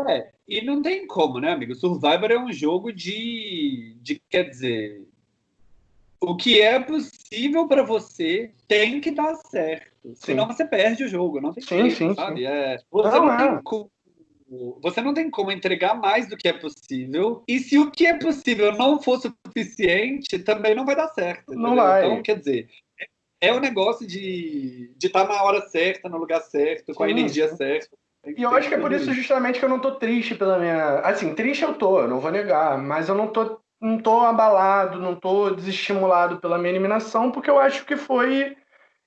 A: É, e não tem como, né, amigo? Survivor é um jogo de, de quer dizer, o que é possível para você tem que dar certo. Sim. Senão você perde o jogo, não tem
B: sim, jeito, sim, sabe? Sim.
A: É, você não, não é. tem como você não tem como entregar mais do que é possível. E se o que é possível não for suficiente, também não vai dar certo.
B: Não vai.
A: Então, quer dizer, é, o um negócio de estar tá na hora certa, no lugar certo, com a energia certa.
B: E eu acho que é por isso justamente que eu não tô triste pela minha. Assim, triste eu tô, não vou negar, mas eu não tô, não tô abalado, não tô desestimulado pela minha eliminação, porque eu acho que foi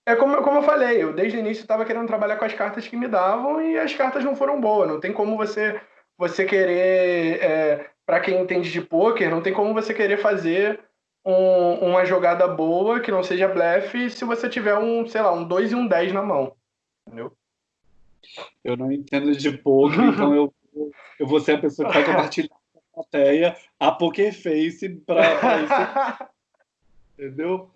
B: é como, como eu falei, eu desde o início estava querendo trabalhar com as cartas que me davam e as cartas não foram boas. Não tem como você você querer, é, para quem entende de poker, não tem como você querer fazer um, uma jogada boa que não seja blefe se você tiver um, sei lá, um 2 e um 10 na mão. Entendeu?
A: Eu não entendo de poker, então eu, eu vou ser a pessoa que vai compartilhar <laughs> a plateia a Poker Face para isso. <laughs> Entendeu?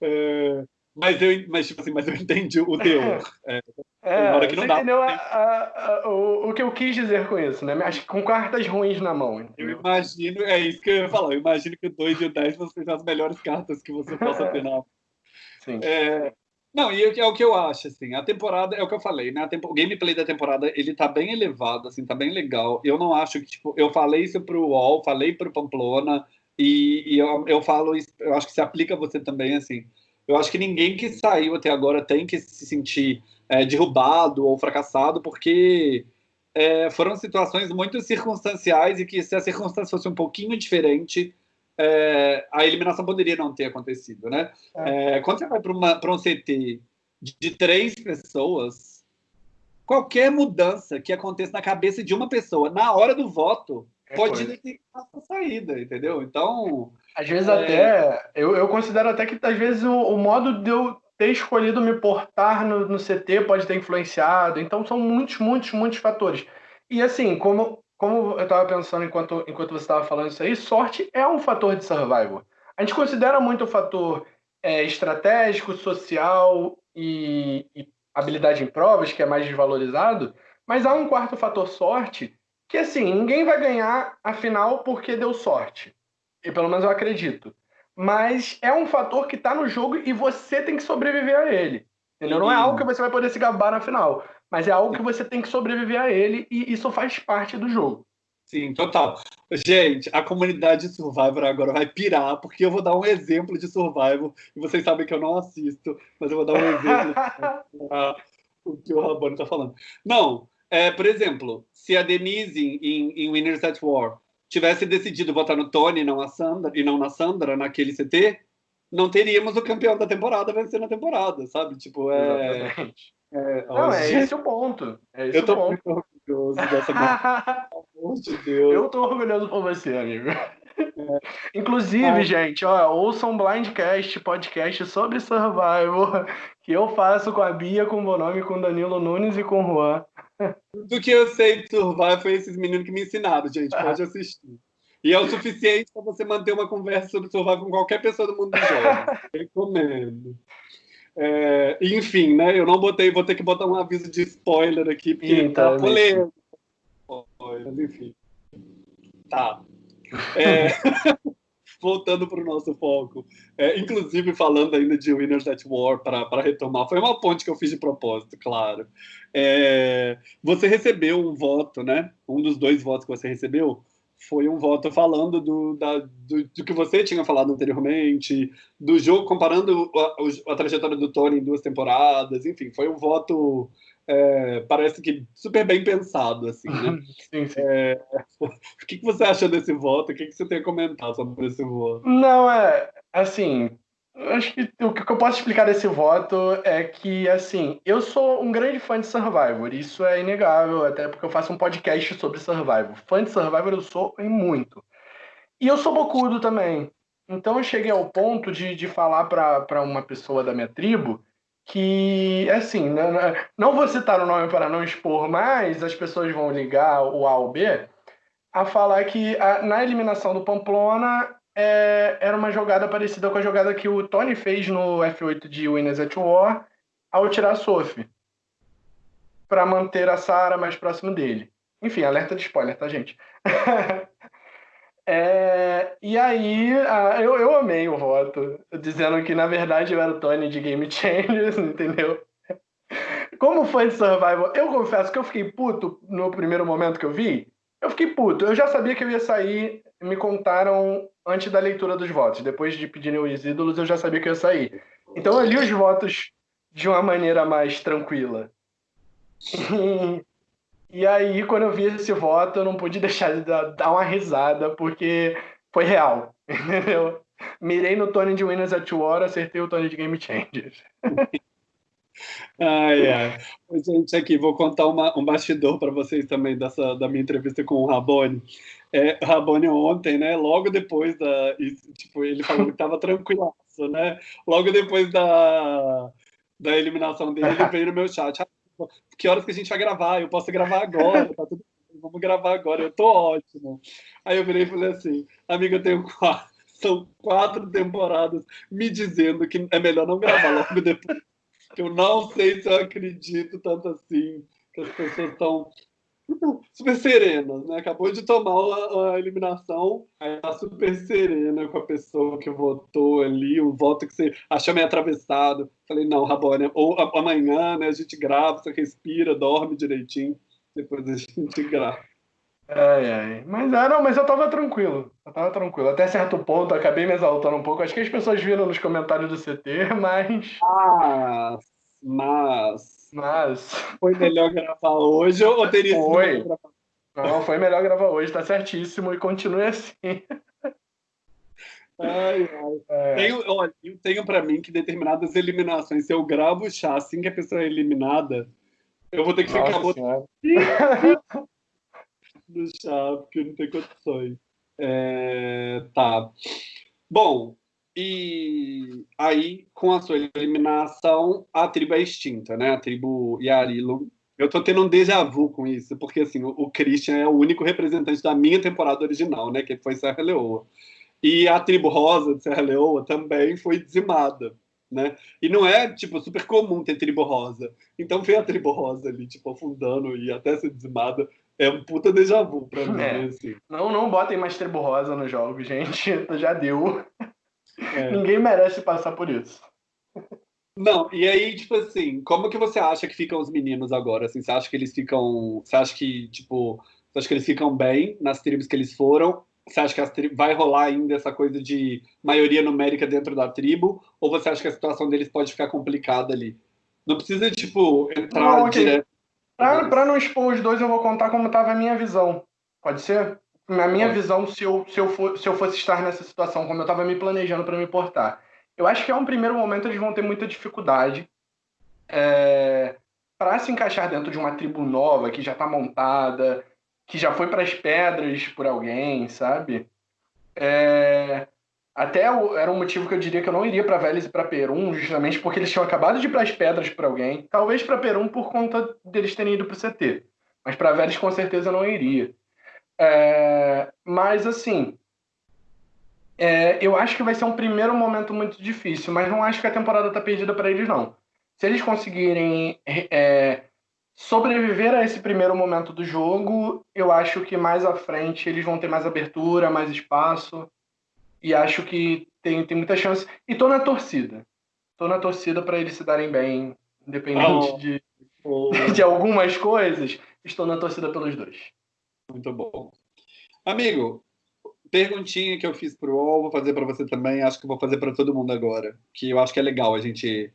A: É, mas eu, mas, tipo assim, mas eu entendi o teor.
B: É, é hora que não dá. entendeu a, a, a, o, o que eu quis dizer com isso, né? Acho que com cartas ruins na mão.
A: Entendeu? Eu imagino, é isso que eu ia falar. Eu imagino que o 2 e o 10 vão ser as melhores cartas que você possa ter na <laughs>
B: Sim.
A: É, Não, e é o que eu acho, assim, a temporada, é o que eu falei, né? Tempo, o gameplay da temporada, ele tá bem elevado, assim, tá bem legal. Eu não acho que, tipo, eu falei isso pro UOL, falei pro Pamplona, e, e eu, eu falo, eu acho que se aplica a você também, assim. Eu acho que ninguém que saiu até agora tem que se sentir é, derrubado ou fracassado, porque é, foram situações muito circunstanciais e que se a circunstância fosse um pouquinho diferente, é, a eliminação poderia não ter acontecido, né? É. É, quando você vai para um CT de, de três pessoas, qualquer mudança que aconteça na cabeça de uma pessoa na hora do voto é pode ter a saída, entendeu? Então.
B: Às vezes é... até. Eu, eu considero até que às vezes o, o, modo de eu ter escolhido me portar no, no CT pode ter influenciado. Então são muitos, muitos, muitos fatores. E assim, como como eu estava pensando enquanto, enquanto você estava falando isso aí, sorte é um fator de survival. A gente considera muito o fator é, estratégico, social e, e, habilidade em provas, que é mais desvalorizado, mas há um quarto fator sorte, que assim, ninguém vai ganhar a final porque deu sorte. E pelo menos eu acredito. Mas é um fator que está no jogo e você tem que sobreviver a ele. Entendeu? Não é algo que você vai poder se gabar na final mas é algo que você tem que sobreviver a ele e isso faz parte do jogo.
A: Sim, total. Gente, a comunidade de Survivor agora vai pirar, porque eu vou dar um exemplo de Survivor, e vocês sabem que eu não assisto, mas eu vou dar um exemplo <laughs> o que o Rabano está falando. Não, é, por exemplo, se a Denise em, em Winners at War tivesse decidido votar no Tony e não, a Sandra, e não na Sandra naquele CT, não teríamos o campeão da temporada vencendo a temporada, sabe? Tipo, é. Exatamente.
B: É, não, é esse o ponto. É esse
A: eu tô
B: ponto.
A: muito orgulhoso dessa <laughs> Pelo amor de Deus.
B: Eu tô orgulhoso por você, amigo. É. Inclusive, ah. gente, ó, ouçam um Blindcast, podcast sobre Survival, que eu faço com a Bia, com o Bonome, com o Danilo Nunes e com o Juan.
A: Do que eu sei de Survival foi esses meninos que me ensinaram, gente. Pode <laughs> assistir. E é o suficiente para você manter uma conversa sobre Survival com qualquer pessoa do mundo do jogo. <laughs> Recomendo. É, enfim, né? Eu não botei, vou ter que botar um aviso de spoiler aqui, porque Eita, tá polêmico. Mas enfim. Tá. É, <laughs> voltando para o nosso foco. É, inclusive, falando ainda de Winners at War, para retomar, foi uma ponte que eu fiz de propósito, claro. É, você recebeu um voto, né? Um dos dois votos que você recebeu foi um voto falando do, da, do, do, que você tinha falado anteriormente, do jogo, comparando a, a, trajetória do Tony em duas temporadas, enfim, foi um voto, é, parece que super bem pensado, assim, né? <laughs> sim, sim. É, <laughs> o que, que você acha desse voto? O que, que você tem a comentar sobre esse voto?
B: Não, é, assim, acho que o que eu posso explicar desse voto é que, assim, eu sou um grande fã de Survivor, isso é inegável, até porque eu faço um podcast sobre Survivor. Fã de Survivor eu sou em muito. E eu sou bocudo também. Então eu cheguei ao ponto de, de falar para uma pessoa da minha tribo que, assim, não, não vou citar o nome para não expor, mas as pessoas vão ligar o A ou B a falar que a, na eliminação do Pamplona é, era uma jogada parecida com a jogada que o Tony fez no F8 de Winners at War ao tirar a Sophie para manter a Sarah mais próximo dele. Enfim, alerta de spoiler, tá, gente? <laughs> é, e aí, eu, eu amei o voto, dizendo que na verdade eu era o Tony de Game Changers, <laughs> entendeu? Como fã de Survival, eu confesso que eu fiquei puto no primeiro momento que eu vi. Eu fiquei puto. Eu já sabia que eu ia sair. Me contaram antes da leitura dos votos. Depois de pedirem os ídolos, eu já sabia que eu ia sair. Então eu li os votos de uma maneira mais tranquila. <laughs> e aí, quando eu vi esse voto, eu não pude deixar de dar uma risada, porque foi real. <laughs> Entendeu? Mirei no Tony de Winners at War, acertei o Tony de Game Changers.
A: Ai, ai. Gente, aqui vou contar uma, um bastidor para vocês também dessa, da minha entrevista com o Rabone. É, Rabone ontem, né? Logo depois da. Tipo, ele falou que estava tranquilaço, né? Logo depois da, da eliminação dele, ele veio no meu chat. Que horas que a gente vai gravar? Eu posso gravar agora, tá tudo vamos gravar agora, eu tô ótimo. Aí eu virei e falei assim, amiga, eu tenho quatro, <laughs> são quatro temporadas me dizendo que é melhor não gravar logo depois. Eu não sei se eu acredito tanto assim, que as pessoas estão <laughs> super serena, né? Acabou de tomar a, a, eliminação, aí tá super serena com a pessoa que votou ali, o voto que você achou meio atravessado. Falei, não, Rabone, ou amanhã, né, a gente grava, você respira, dorme direitinho, depois a gente grava.
B: Ai, ai. Mas, ah, não, mas eu tava tranquilo. Eu tava tranquilo. Até certo ponto, acabei me exaltando um pouco. Acho que as pessoas viram nos comentários do CT, <laughs> mas.
A: Ah, mas.
B: Mas.
A: Foi melhor gravar hoje ou teria sido
B: foi. gravar? Não, foi melhor gravar hoje, tá certíssimo e continue assim.
A: Ai, ai. É. Tenho, olha, eu tenho para mim que determinadas eliminações, se eu gravo o chá assim que a pessoa é eliminada, eu vou ter que Nossa ficar <laughs> no chá, porque não tem condições. É, tá. Bom, e aí, com a sua eliminação, a tribo é extinta, né? A tribo Yarilum. Eu tô tendo um déjà vu com isso, porque assim, o Christian é o único representante da minha temporada original, né? Que foi Serra Leoa. E a tribo rosa de Serra Leoa também foi dizimada, né? E não é, tipo, super comum ter tribo rosa. Então ver a tribo rosa ali, tipo, afundando e até ser dizimada é um puta déjà vu pra mim, é. assim.
B: Não, não botem mais tribo rosa no jogo, gente. <laughs> Já deu. É. Ninguém merece passar por isso.
A: Não, e aí, tipo assim, como que você acha que ficam os meninos agora? Assim, você acha que eles ficam. Você acha que, tipo, você acha que eles ficam bem nas tribos que eles foram? Você acha que as tri... vai rolar ainda essa coisa de maioria numérica dentro da tribo? Ou você acha que a situação deles pode ficar complicada ali? Não precisa, tipo, entrar não, okay. direto.
B: Pra, pra, não expor os dois, eu vou contar como estava a minha visão. Pode ser? Na minha visão, se eu, se, eu for, se eu fosse estar nessa situação, como eu estava me planejando para me portar, eu acho que é um primeiro momento eles vão ter muita dificuldade é, para se encaixar dentro de uma tribo nova que já está montada, que já foi para as pedras por alguém, sabe? É, até era um motivo que eu diria que eu não iria para Vélez e para Perum, justamente porque eles tinham acabado de ir para as pedras por alguém. Talvez para Perum por conta deles terem ido para o CT. Mas para Vélez com certeza eu não iria. É, mas, assim, é, eu acho que vai ser um primeiro momento muito difícil, mas não acho que a temporada está perdida para eles, não. Se eles conseguirem é, sobreviver a esse primeiro momento do jogo, eu acho que mais à frente eles vão ter mais abertura, mais espaço, e acho que tem, tem muita chance. E tô na torcida. Tô na torcida para eles se darem bem, independente oh. de, oh. <laughs> de algumas coisas. Estou na torcida pelos dois.
A: Muito bom. Amigo, perguntinha que eu fiz para o UOL, vou fazer para você também, acho que vou fazer para todo mundo agora, que eu acho que é legal a gente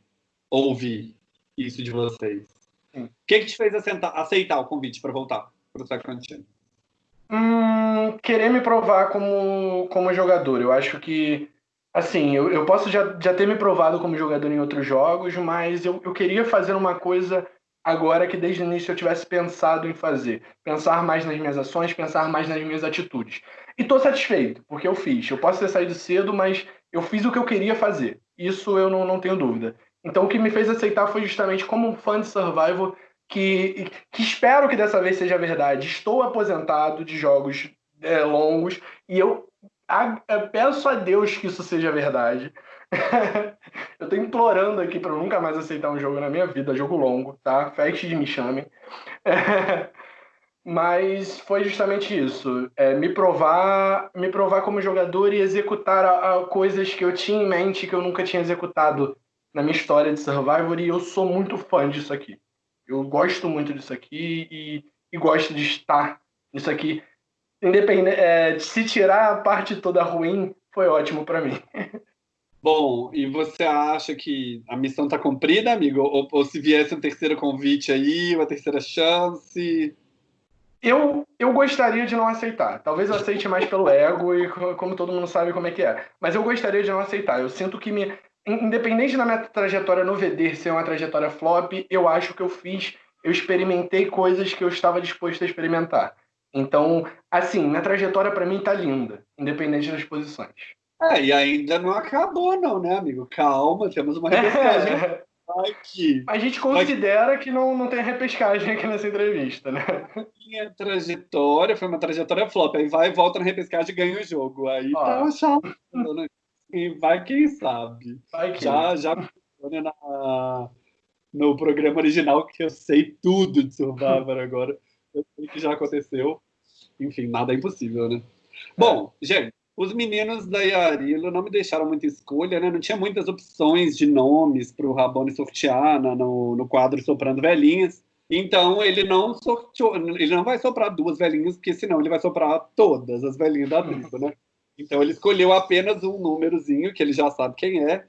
A: ouvir isso de vocês. O que, que te fez aceitar, aceitar o convite para voltar para o Sacramento?
B: Hum, querer me provar como, como jogador. Eu acho que, assim, eu, eu posso já, já ter me provado como jogador em outros jogos, mas eu, eu queria fazer uma coisa agora que desde o início eu tivesse pensado em fazer. Pensar mais nas minhas ações, pensar mais nas minhas atitudes. E estou satisfeito, porque eu fiz. Eu posso ter saído cedo, mas eu fiz o que eu queria fazer. Isso eu não, não tenho dúvida. Então o que me fez aceitar foi justamente como um fã de Survival que, que espero que dessa vez seja verdade. Estou aposentado de jogos é, longos e eu peço a Deus que isso seja verdade. <laughs> eu tô implorando aqui para nunca mais aceitar um jogo na minha vida, jogo longo, tá? Fast de me chamem. <laughs> Mas foi justamente isso, é, me provar, me provar como jogador e executar a, a coisas que eu tinha em mente que eu nunca tinha executado na minha história de Survivor e eu sou muito fã disso aqui. Eu gosto muito disso aqui e, e gosto de estar nisso aqui. Independente, é, se tirar a parte toda ruim, foi ótimo para mim. <laughs>
A: Bom, e você acha que a missão está cumprida, amigo? Ou, ou, se viesse um terceiro convite aí, uma terceira chance?
B: Eu, eu gostaria de não aceitar. Talvez eu aceite mais pelo ego e como todo mundo sabe como é que é. Mas eu gostaria de não aceitar. Eu sinto que me. Independente da minha trajetória no VD ser uma trajetória flop, eu acho que eu fiz. Eu experimentei coisas que eu estava disposto a experimentar. Então, assim, minha trajetória para mim tá linda, independente das posições.
A: É, e ainda não acabou, não, né, amigo? Calma, temos uma repescagem <laughs> aqui.
B: A gente considera que não, não tem repescagem aqui nessa entrevista, né?
A: Minha trajetória foi uma trajetória flop. Aí vai, volta na repescagem e ganha o jogo. Aí Ó. tá chato. Né? E vai quem sabe. Vai quem. Já, já na, no programa original que eu sei tudo de Survivor agora. Eu sei que já aconteceu. Enfim, nada é impossível, né? Bom, gente, os meninos da Yarilo não me deixaram muita escolha, né? Não tinha muitas opções de nomes para o Rabone sortear no, no quadro Soprando Velhinhas. Então ele não sorteou, ele não vai soprar duas velhinhas, porque senão ele vai soprar todas as velhinhas da tribo, né? Então ele escolheu apenas um númerozinho que ele já sabe quem é.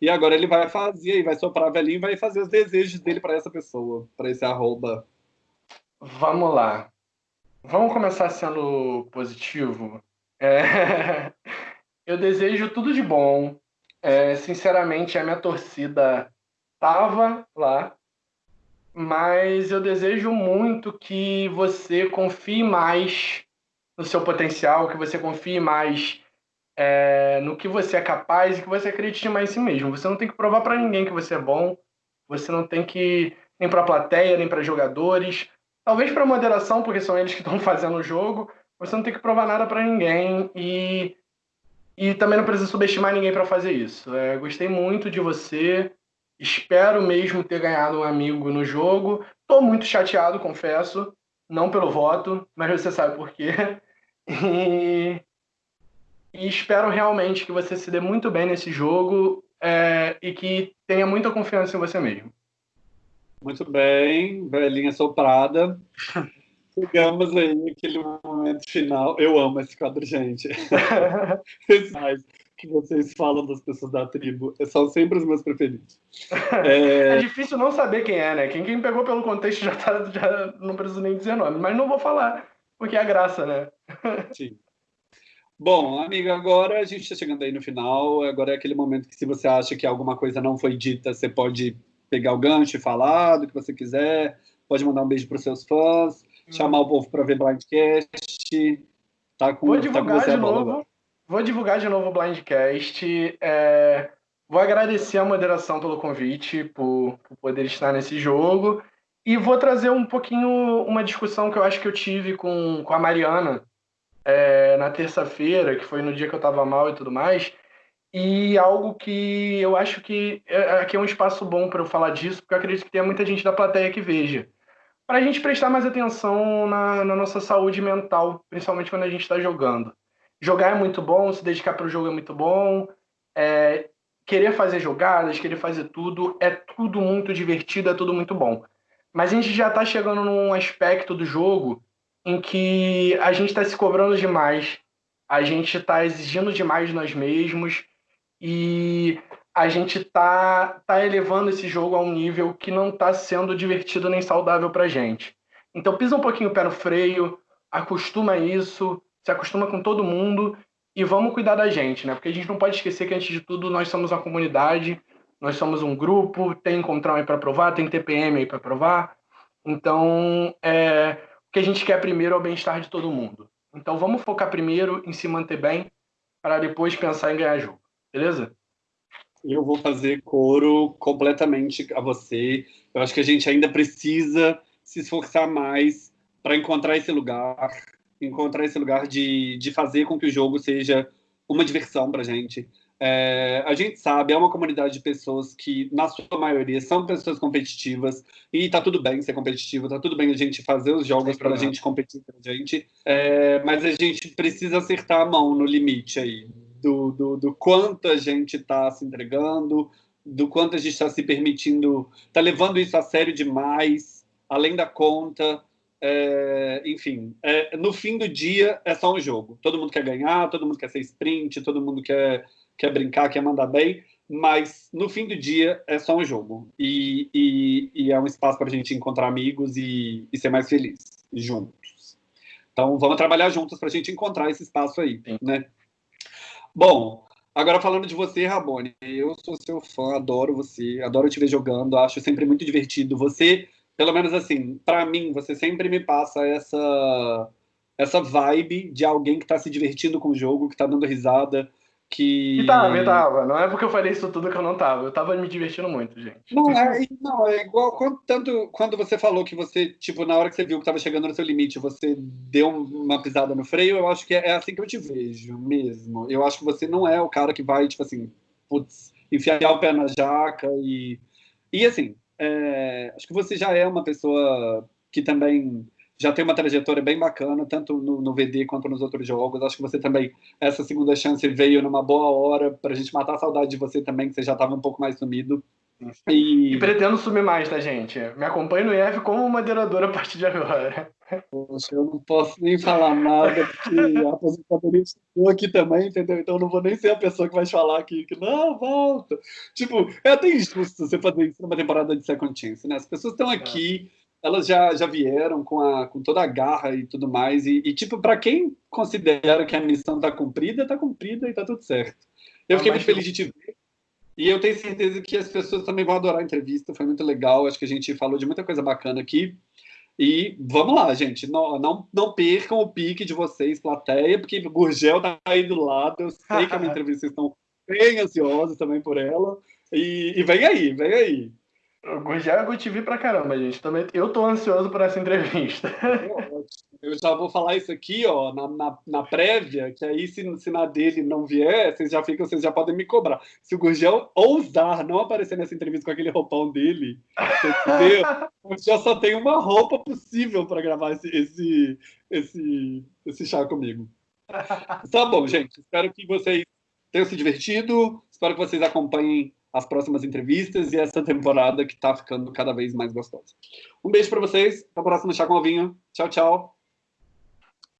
A: E agora ele vai fazer, e vai soprar a velhinha e vai fazer os desejos dele para essa pessoa, para esse arroba.
B: Vamos lá. Vamos começar sendo positivo. É... <laughs> Eu desejo tudo de bom. É, sinceramente, a minha torcida estava lá, mas eu desejo muito que você confie mais no seu potencial, que você confie mais é, no que você é capaz e que você acredite mais em si mesmo. Você não tem que provar para ninguém que você é bom, você não tem que nem para a plateia, nem para jogadores, talvez para moderação, porque são eles que estão <laughs> fazendo o jogo. Você não tem que provar nada para ninguém e e também não precisa subestimar ninguém para fazer isso. É, gostei muito de você. Espero mesmo ter ganhado um amigo no jogo. Tô muito chateado, confesso. Não pelo voto, mas você sabe por quê. <laughs> E, e espero realmente que você se dê muito bem nesse jogo é, e que tenha muita confiança em você mesmo.
A: Muito bem, velhinha soprada. Chegamos aí naquele momento final. Eu amo esse quadro, gente. <laughs> que vocês falam das pessoas da tribo são sempre os meus preferidos. <laughs>
B: É, é difícil não saber quem é, né? Quem, quem pegou pelo contexto já, tá, já não preciso nem dizer nome, mas não vou falar, porque é a graça, né? <laughs>
A: Sim. Bom, amiga, agora a gente está chegando aí no final. Agora é aquele momento que, se você acha que alguma coisa não foi dita, você pode pegar o gancho e falar do que você quiser. Pode mandar um beijo para os seus fãs, hum. chamar o povo para ver Blindcast.
B: Tá com, Vou divulgar tá com você de novo. Agora. Vou divulgar de novo o Blindcast. É... Vou agradecer a moderação pelo convite, por, por, poder estar nesse jogo. E vou trazer um pouquinho uma discussão que eu acho que eu tive com, com a Mariana é, na terça-feira, que foi no dia que eu estava mal e tudo mais. E algo que eu acho que é, aqui é um espaço bom para eu falar disso, porque eu acredito que tem muita gente da plateia que veja. Para a gente prestar mais atenção na, na nossa saúde mental, principalmente quando a gente está jogando jogar é muito bom, se dedicar para o jogo é muito bom, é, querer fazer jogadas, querer fazer tudo, é tudo muito divertido, é tudo muito bom. Mas a gente já está chegando num aspecto do jogo em que a gente está se cobrando demais, a gente está exigindo demais de nós mesmos e a gente tá, tá elevando esse jogo a um nível que não está sendo divertido nem saudável para gente. Então pisa um pouquinho o pé no freio, acostuma isso, se acostuma com todo mundo e vamos cuidar da gente, né? Porque a gente não pode esquecer que, antes de tudo, nós somos uma comunidade, nós somos um grupo, tem encontrar aí para provar, tem TPM aí para provar. Então, é, o que a gente quer primeiro é o bem-estar de todo mundo. Então, vamos focar primeiro em se manter bem, para depois pensar em ganhar jogo, beleza?
A: Eu vou fazer coro completamente a você. Eu acho que a gente ainda precisa se esforçar mais para encontrar esse lugar, encontrar esse lugar de, de fazer com que o jogo seja uma diversão para a gente. É, a gente sabe, é uma comunidade de pessoas que, na sua maioria, são pessoas competitivas e tá tudo bem ser competitivo, tá tudo bem a gente fazer os jogos para a gente competir com a gente, é, mas a gente precisa acertar a mão no limite aí, do, do, do quanto a gente está se entregando, do quanto a gente está se permitindo, está levando isso a sério demais, além da conta, é, enfim, é, no fim do dia é só um jogo. Todo mundo quer ganhar, todo mundo quer ser sprint, todo mundo quer, quer brincar, quer mandar bem, mas no fim do dia é só um jogo. E, e, e é um espaço para a gente encontrar amigos e, e, ser mais feliz juntos. Então vamos trabalhar juntos para a gente encontrar esse espaço aí, né? Bom, Agora falando de você, Rabone, eu sou seu fã, adoro você, adoro te ver jogando, acho sempre muito divertido. Você pelo menos assim, para mim, você sempre me passa essa essa vibe de alguém que tá se divertindo com o jogo, que tá dando risada, que...
B: E tava, e tava. Não é porque eu falei isso tudo que eu não tava. Eu tava me divertindo muito, gente.
A: Não, é, não, é igual quando, tanto quando você falou que você, tipo, na hora que você viu que tava chegando no seu limite, você deu uma pisada no freio, eu acho que é, é assim que eu te vejo mesmo. Eu acho que você não é o cara que vai, tipo assim, putz, enfiar o pé na jaca e... E assim, é, acho que você já é uma pessoa que também já tem uma trajetória bem bacana, tanto no, no, VD quanto nos outros jogos. Acho que você também, essa segunda chance veio numa boa hora para a gente matar a saudade de você também, que você já estava um pouco mais sumido.
B: E... e... pretendo sumir mais, tá, gente? Me acompanhe no IF como moderadora a partir de agora.
A: Poxa, eu não posso nem falar nada, porque a aposentadoria chegou aqui também, entendeu? Então eu não vou nem ser a pessoa que vai falar aqui que não, volta. Tipo, é até injusto você fazer isso numa temporada de Second Chance, né? As pessoas estão é. aqui. Elas já, já vieram com, a, com toda a garra e tudo mais, e, e tipo, para quem considera que a missão tá cumprida, tá cumprida e tá tudo certo. Eu fiquei muito feliz de te ver. E eu tenho certeza que as pessoas também vão adorar a entrevista, foi muito legal, acho que a gente falou de muita coisa bacana aqui. E vamos lá, gente, não, não, não percam o pique de vocês, plateia, porque o Gurgel tá aí do lado, eu sei que a minha <laughs> entrevista vocês estão bem ansiosos também por ela. E, e vem aí, vem aí.
B: O é Good TV pra caramba, gente. Também, eu tô ansioso por essa entrevista.
A: Eu já vou falar isso aqui, ó, na, na, na prévia, que aí se, se na dele não vier, vocês já ficam, vocês já podem me cobrar. Se o Gurgel ousar não aparecer nessa entrevista com aquele roupão dele, entendeu? <laughs> já só tem uma roupa possível para gravar esse, esse, esse, esse chá comigo. Tá bom, gente. Espero que vocês tenham se divertido. Espero que vocês acompanhem as próximas entrevistas e essa temporada que está ficando cada vez mais gostosa. Um beijo para vocês. Até o próximo Chá com. Tchau, tchau.